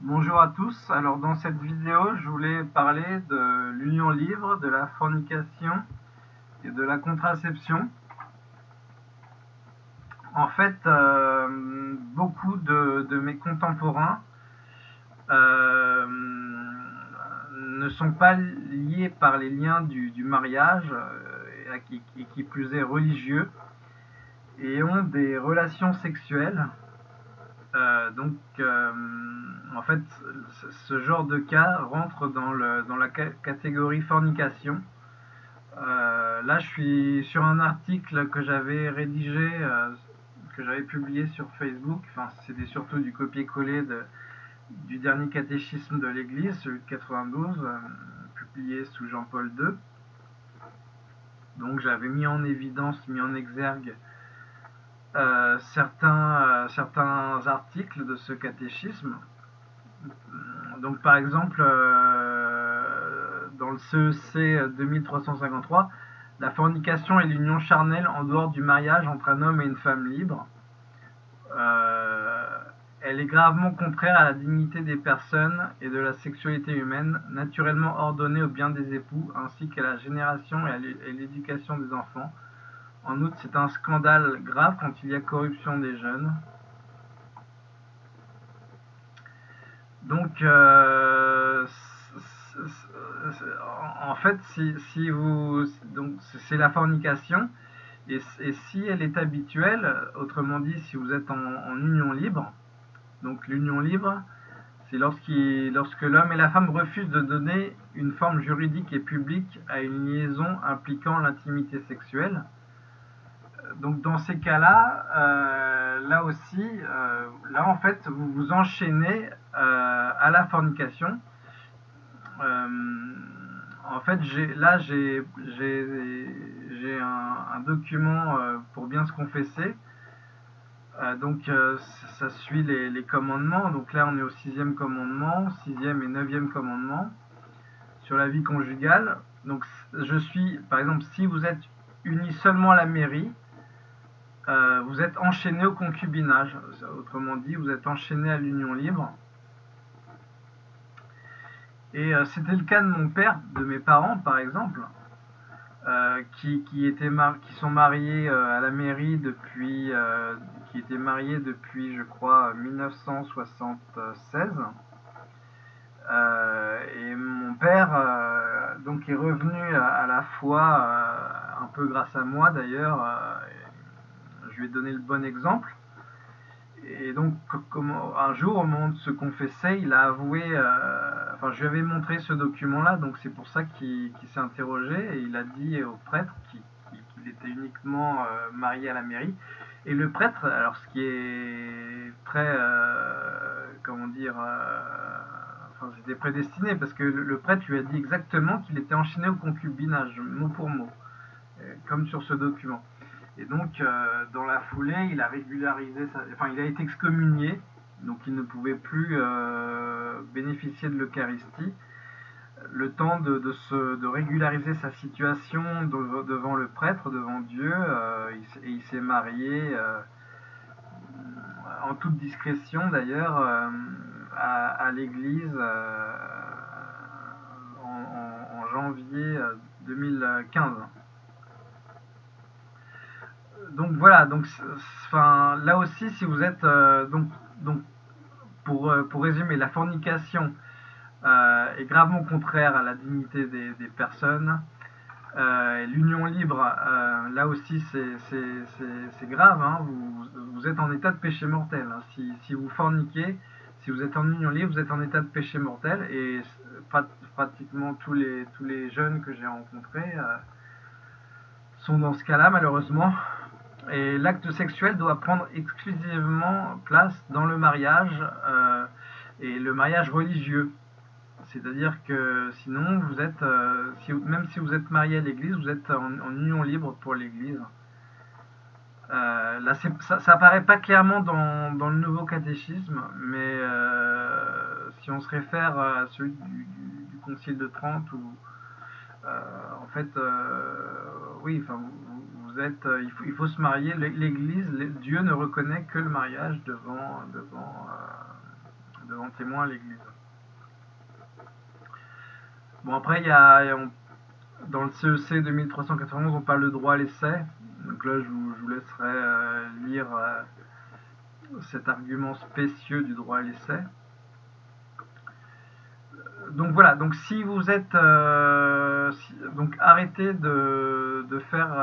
Bonjour à tous, alors dans cette vidéo je voulais parler de l'union libre, de la fornication et de la contraception. En fait, euh, beaucoup de, mes contemporains euh, ne sont pas liés par les liens du, mariage, euh, et qui plus est religieux, et ont des relations sexuelles donc, en fait, ce genre de cas rentre dans, la catégorie fornication. Euh, là, je suis sur un article que j'avais rédigé, que j'avais publié sur Facebook. Enfin, c'était surtout du copier-coller du dernier catéchisme de l'Église, celui de 92, publié sous Jean-Paul II. Donc, j'avais mis en évidence, mis en exergue euh, certains, euh, certains articles de ce catéchisme. Donc par exemple, euh, dans le CEC 2353, la fornication est l'union charnelle en dehors du mariage entre un homme et une femme libre. elle est gravement contraire à la dignité des personnes et de la sexualité humaine, naturellement ordonnée au bien des époux, ainsi qu'à la génération et l'éducation des enfants, en outre, c'est un scandale grave quand il y a corruption des jeunes. Donc, euh, en fait, si, vous, donc c'est la fornication, et, si elle est habituelle, autrement dit, si vous êtes en, union libre, donc l'union libre, c'est lorsque l'homme et la femme refusent de donner une forme juridique et publique à une liaison impliquant l'intimité sexuelle. Donc dans ces cas-là, euh, là aussi, euh, là en fait, vous vous enchaînez à la fornication. en fait, là j'ai un, document pour bien se confesser. donc ça suit les, commandements. Donc là on est au sixième commandement, sixième et neuvième commandement sur la vie conjugale. Donc je suis, par exemple, si vous êtes unis seulement à la mairie, euh, vous êtes enchaîné au concubinage. Autrement dit, vous êtes enchaîné à l'union libre. Et euh, c'était le cas de mon père, de mes parents par exemple, euh, qui, étaient qui sont mariés à la mairie depuis, qui étaient mariés depuis, je crois, 1976. et mon père donc est revenu à la fois, un peu grâce à moi d'ailleurs, je lui ai donné le bon exemple. Et donc, un jour, au moment de se confesser, il a avoué, euh, enfin, je lui avais montré ce document-là, donc c'est pour ça qu'il s'est interrogé, et il a dit au prêtre qu'il était uniquement euh, marié à la mairie. Et le prêtre, alors ce qui est très, euh, comment dire, enfin, c'était prédestiné, parce que le, prêtre lui a dit exactement qu'il était enchaîné au concubinage, mot pour mot, comme sur ce document. Et donc, euh, dans la foulée, il a régularisé, sa, enfin, il a été excommunié, donc il ne pouvait plus euh, bénéficier de l'Eucharistie. Le temps de, régulariser sa situation devant le prêtre, devant Dieu, euh, et il s'est marié en toute discrétion d'ailleurs à, l'église en janvier 2015 donc voilà, donc là aussi si vous êtes euh, donc pour, euh, pour résumer, la fornication euh, est gravement contraire à la dignité des, personnes. L'union libre, là aussi c'est grave, hein. vous, vous, êtes en état de péché mortel. Hein. Si, si, vous forniquez, si vous êtes en union libre, vous êtes en état de péché mortel et pratiquement tous les, tous les jeunes que j'ai rencontrés sont dans ce cas-là malheureusement. Et l'acte sexuel doit prendre exclusivement place dans le mariage euh, et le mariage religieux. C'est-à-dire que sinon, vous êtes, euh, même si vous êtes marié à l'église, vous êtes en, union libre pour l'église. Euh, ça, ça apparaît pas clairement dans, le nouveau catéchisme, mais si on se réfère à celui du, du, Concile de Trente, où en fait, oui, enfin, euh, il, faut, se marier. L'Église, Dieu ne reconnaît que le mariage devant, devant, euh, devant témoin à l'Église. Bon, après, il y a, dans le CEC 2391, on parle de droit à l'essai. Donc là, je vous, laisserai euh, lire cet argument spécieux du droit à l'essai. Donc voilà, donc si vous êtes euh, donc arrêtez de, faire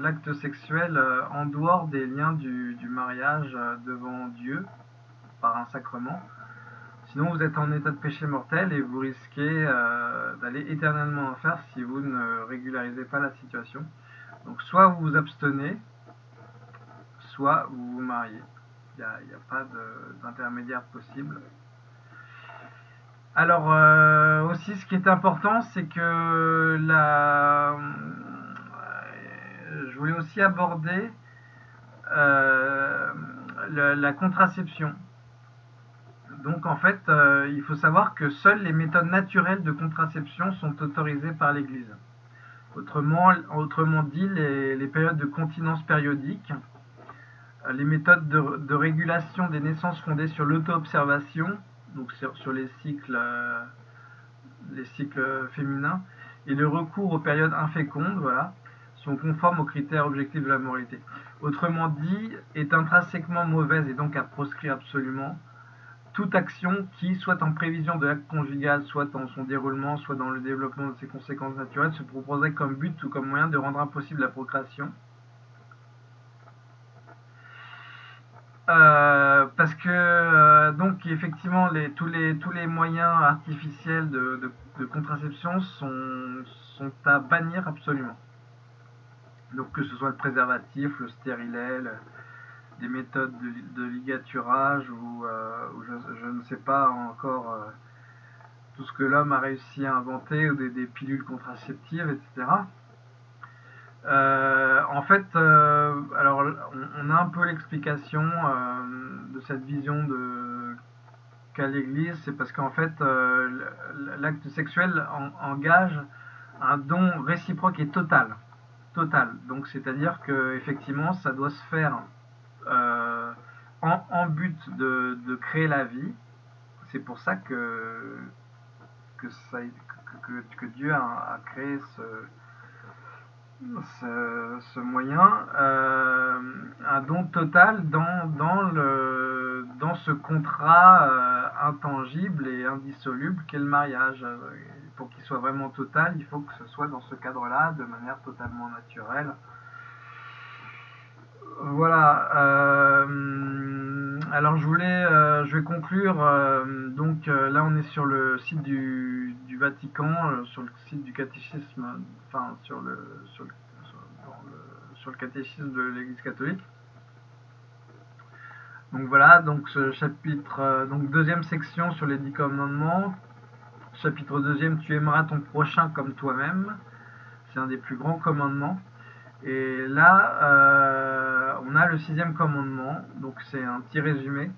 l'acte sexuel en dehors des liens du, du mariage devant Dieu par un sacrement. Sinon, vous êtes en état de péché mortel et vous risquez euh, d'aller éternellement en enfer si vous ne régularisez pas la situation. Donc, soit vous vous abstenez, soit vous vous mariez. Il n'y a, pas d'intermédiaire possible. Alors, euh, aussi, ce qui est important, c'est que. Euh, je voulais aussi aborder la contraception. Donc en fait, euh, il faut savoir que seules les méthodes naturelles de contraception sont autorisées par l'Église. Autrement, dit, les, périodes de continence périodique, euh, les méthodes de, régulation des naissances fondées sur l'auto-observation, donc sur, les, cycles, euh, les cycles féminins, et le recours aux périodes infécondes, voilà, sont conformes aux critères objectifs de la moralité. Autrement dit, est intrinsèquement mauvaise et donc à proscrire absolument toute action qui, soit en prévision de l'acte conjugal, soit dans son déroulement, soit dans le développement de ses conséquences naturelles, se proposerait comme but ou comme moyen de rendre impossible la procréation. Euh, parce que effectivement les, tous, les, tous les moyens artificiels de, contraception sont, à bannir absolument. Donc que ce soit le préservatif, le stérilet, des méthodes de, ligaturage ou, euh, je, ne sais pas encore euh, tout ce que l'homme a réussi à inventer ou des, pilules contraceptives, etc. Euh, en fait, alors on, a un peu l'explication de cette vision de qu'a l'Église, c'est parce qu'en fait l'acte sexuel engage un don réciproque et total, total. Donc c'est-à-dire que effectivement ça doit se faire euh, en, but de, créer la vie. C'est pour ça que, que, ça, Dieu a, créé ce, ce, moyen, euh, un don total dans, dans, le, dans ce contrat euh, intangible et indissoluble qu'est le mariage. Pour qu'il soit vraiment total, il faut que ce soit dans ce cadre-là, de manière totalement naturelle. Voilà. Euh, alors je voulais, euh, je vais conclure. Euh, donc là, on est sur le site du, Vatican, sur le site du catéchisme, enfin sur le sur le, sur le, catéchisme de l'Église catholique. Donc voilà, donc ce chapitre, donc deuxième section sur les dix commandements. Chapitre deuxième, tu aimeras ton prochain comme toi-même. C'est un des plus grands commandements. Et là, euh, on a le sixième commandement, donc c'est un petit résumé.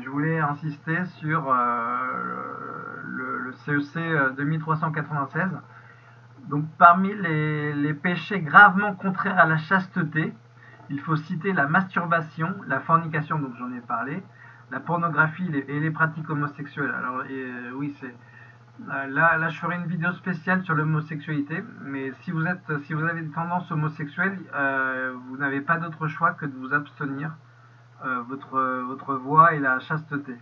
je voulais insister sur euh, le, CEC 2396. E donc parmi les, péchés gravement contraires à la chasteté, il faut citer la masturbation, la fornication, donc j'en ai parlé, la pornographie et les pratiques homosexuelles. Alors oui, c'est euh, là, je ferai une vidéo spéciale sur l'homosexualité, mais si vous, êtes, si vous avez des tendances homosexuelles, euh, vous n'avez pas d'autre choix que de vous abstenir euh, votre, voix et la chasteté.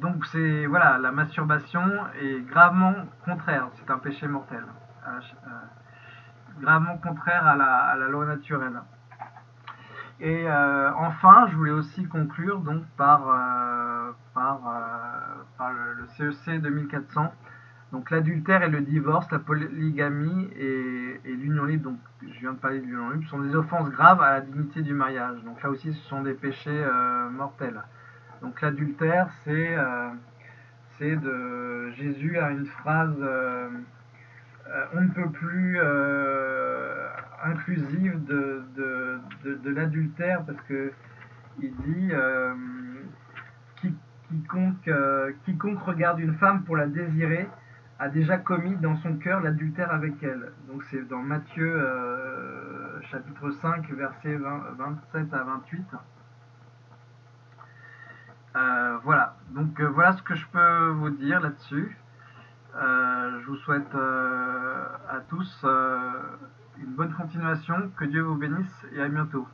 donc c'est voilà, la masturbation est gravement contraire, c'est un péché mortel, gravement contraire à la, loi naturelle. Et enfin, je voulais aussi conclure donc par par, euh, par le, CEC 2400. Donc l'adultère et le divorce, la polygamie et, l'union libre, donc je viens de parler de l'union libre, sont des offenses graves à la dignité du mariage. Donc là aussi, ce sont des péchés euh, mortels. Donc l'adultère, c'est euh, c'est de Jésus a une phrase euh, on ne peut plus euh, inclusive de, l'adultère parce que il dit euh, quiconque, regarde une femme pour la désirer a déjà commis dans son cœur l'adultère avec elle. Donc c'est dans Matthieu chapitre 5 versets 27 à 28. Voilà, donc voilà ce que je peux vous dire là-dessus. Euh, je vous souhaite euh, à tous une bonne continuation, que Dieu vous bénisse et à bientôt.